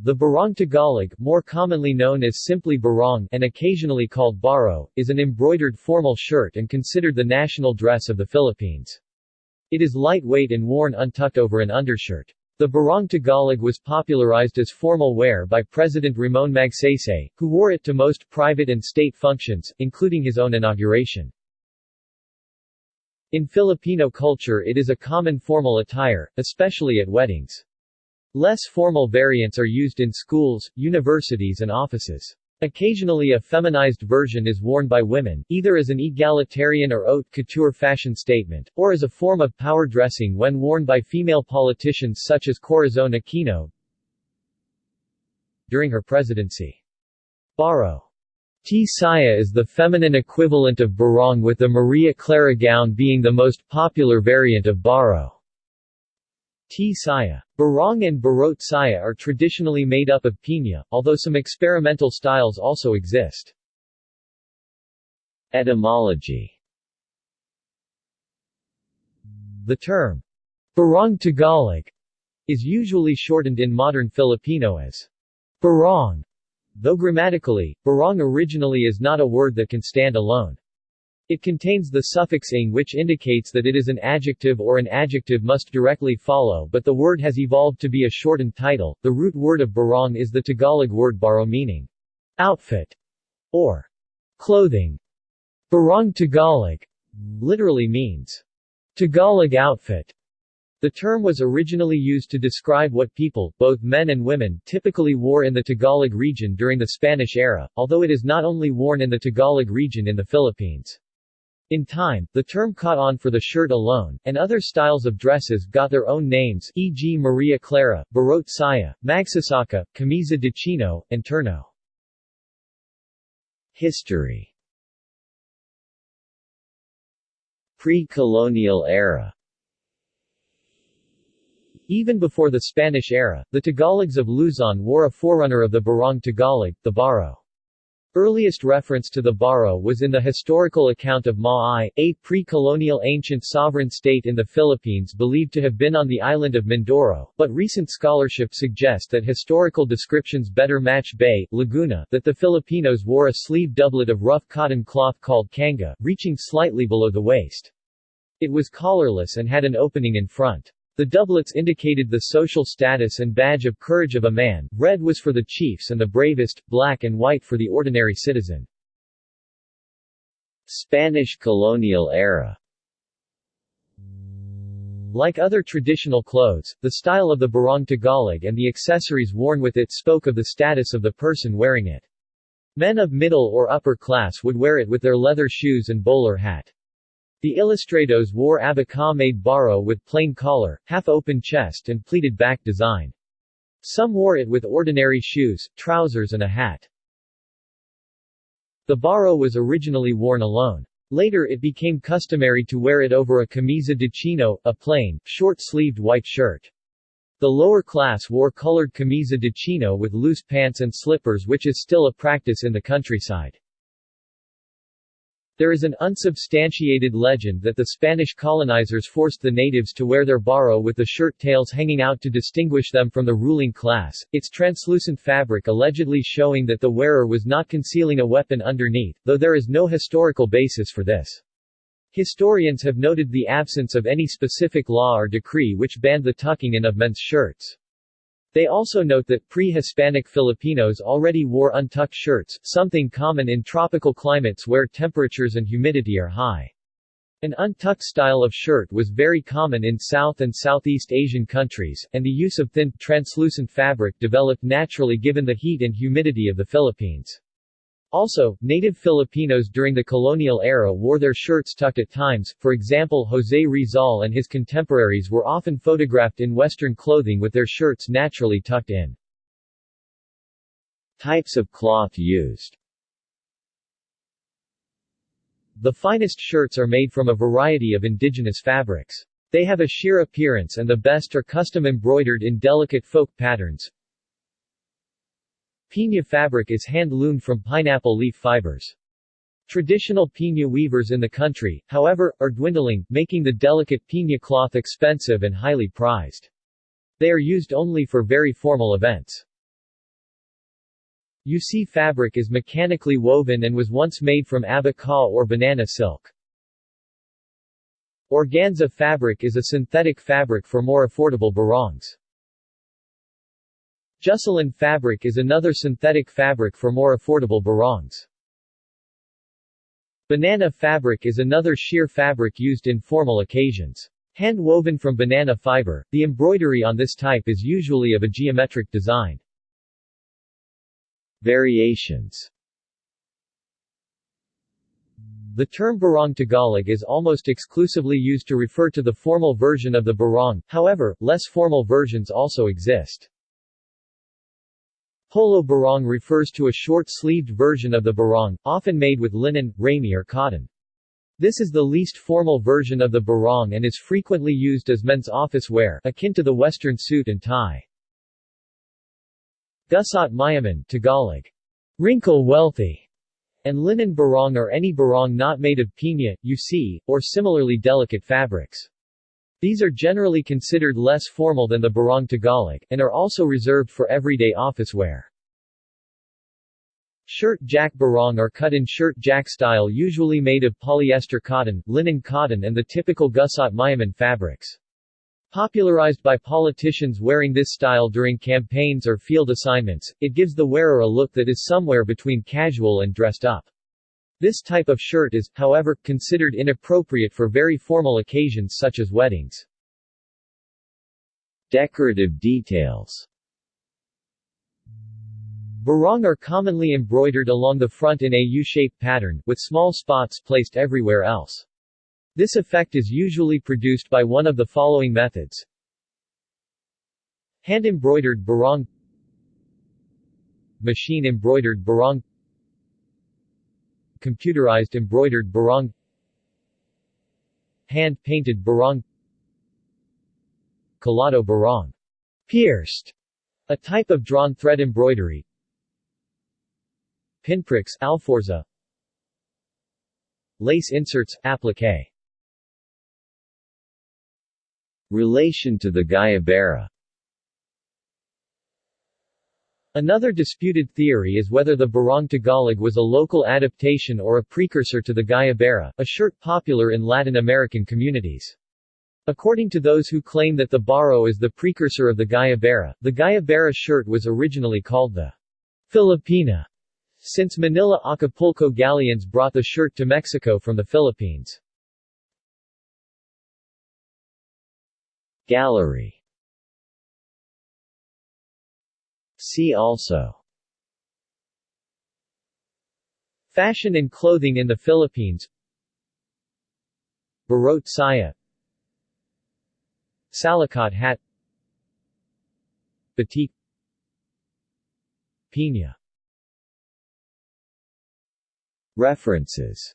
The Barong Tagalog, more commonly known as simply barong and occasionally called baro, is an embroidered formal shirt and considered the national dress of the Philippines. It is lightweight and worn untucked over an undershirt. The Barong Tagalog was popularized as formal wear by President Ramon Magsaysay, who wore it to most private and state functions, including his own inauguration. In Filipino culture it is a common formal attire, especially at weddings. Less formal variants are used in schools, universities and offices. Occasionally a feminized version is worn by women, either as an egalitarian or haute couture fashion statement, or as a form of power dressing when worn by female politicians such as Corazon Aquino during her presidency. Baro T. Saya is the feminine equivalent of barong with the Maria Clara gown being the most popular variant of baro. T. Saya. Barong and Barot Saya are traditionally made up of piña, although some experimental styles also exist. Etymology The term, Barong Tagalog, is usually shortened in modern Filipino as barong, though grammatically, barong originally is not a word that can stand alone. It contains the suffix ing which indicates that it is an adjective or an adjective must directly follow but the word has evolved to be a shortened title. The root word of barong is the Tagalog word baro meaning outfit or clothing. Barong Tagalog literally means Tagalog outfit. The term was originally used to describe what people, both men and women, typically wore in the Tagalog region during the Spanish era, although it is not only worn in the Tagalog region in the Philippines. In time, the term caught on for the shirt alone, and other styles of dresses got their own names e.g. Maria Clara, Barot Saya, Magsasaka, Camisa de Chino, and Terno. History Pre-colonial era Even before the Spanish era, the Tagalogs of Luzon wore a forerunner of the Barong Tagalog, the Baro. Earliest reference to the Baro was in the historical account of Maay, a pre-colonial ancient sovereign state in the Philippines believed to have been on the island of Mindoro, but recent scholarship suggests that historical descriptions better match Bay, Laguna, that the Filipinos wore a sleeve doublet of rough cotton cloth called kanga, reaching slightly below the waist. It was collarless and had an opening in front. The doublets indicated the social status and badge of courage of a man, red was for the chiefs and the bravest, black and white for the ordinary citizen. Spanish colonial era like other traditional clothes, the style of the barong Tagalog and the accessories worn with it spoke of the status of the person wearing it. Men of middle or upper class would wear it with their leather shoes and bowler hat. The Ilustrados wore abaca-made baro with plain collar, half-open chest and pleated back design. Some wore it with ordinary shoes, trousers and a hat. The baro was originally worn alone. Later it became customary to wear it over a camisa de chino, a plain, short-sleeved white shirt. The lower class wore colored camisa de chino with loose pants and slippers which is still a practice in the countryside. There is an unsubstantiated legend that the Spanish colonizers forced the natives to wear their baro with the shirt tails hanging out to distinguish them from the ruling class, its translucent fabric allegedly showing that the wearer was not concealing a weapon underneath, though there is no historical basis for this. Historians have noted the absence of any specific law or decree which banned the tucking in of men's shirts. They also note that pre-Hispanic Filipinos already wore untucked shirts, something common in tropical climates where temperatures and humidity are high. An untucked style of shirt was very common in South and Southeast Asian countries, and the use of thin, translucent fabric developed naturally given the heat and humidity of the Philippines. Also, native Filipinos during the colonial era wore their shirts tucked at times, for example José Rizal and his contemporaries were often photographed in Western clothing with their shirts naturally tucked in. Types of cloth used The finest shirts are made from a variety of indigenous fabrics. They have a sheer appearance and the best are custom embroidered in delicate folk patterns, Piña fabric is hand-loomed from pineapple leaf fibers. Traditional piña weavers in the country, however, are dwindling, making the delicate piña cloth expensive and highly prized. They are used only for very formal events. Jusi fabric is mechanically woven and was once made from abaca or banana silk. Organza fabric is a synthetic fabric for more affordable barongs. Jusilyn fabric is another synthetic fabric for more affordable barongs. Banana fabric is another sheer fabric used in formal occasions. Hand-woven from banana fiber, the embroidery on this type is usually of a geometric design. Variations The term barong Tagalog is almost exclusively used to refer to the formal version of the barong, however, less formal versions also exist. Polo barong refers to a short-sleeved version of the barong, often made with linen, ramie or cotton. This is the least formal version of the barong and is frequently used as men's office wear, akin to the western suit and tie. Gusot Mayaman Tagalog. Wrinkle wealthy and linen barong or any barong not made of piña, Jusi, or similarly delicate fabrics. These are generally considered less formal than the barong Tagalog, and are also reserved for everyday office wear. Shirt jack barong are cut in shirt jack style usually made of polyester cotton, linen cotton and the typical gusot mayaman fabrics. Popularized by politicians wearing this style during campaigns or field assignments, it gives the wearer a look that is somewhere between casual and dressed up. This type of shirt is, however, considered inappropriate for very formal occasions such as weddings. Decorative details Barong are commonly embroidered along the front in a U-shaped pattern, with small spots placed everywhere else. This effect is usually produced by one of the following methods. Hand-embroidered barong Machine-embroidered barong Computerized embroidered barong Hand-painted barong Calado barong Pierced, a type of drawn thread embroidery Pinpricks alforza Lace inserts, applique. Relation to the Guayabera Another disputed theory is whether the Barong Tagalog was a local adaptation or a precursor to the Guayabera, a shirt popular in Latin American communities. According to those who claim that the Baro is the precursor of the Guayabera, the Guayabera shirt was originally called the Filipina, since Manila Acapulco galleons brought the shirt to Mexico from the Philippines. Gallery See also. Fashion and clothing in the Philippines. Barot saya. Salakot hat. Batik. Piña. References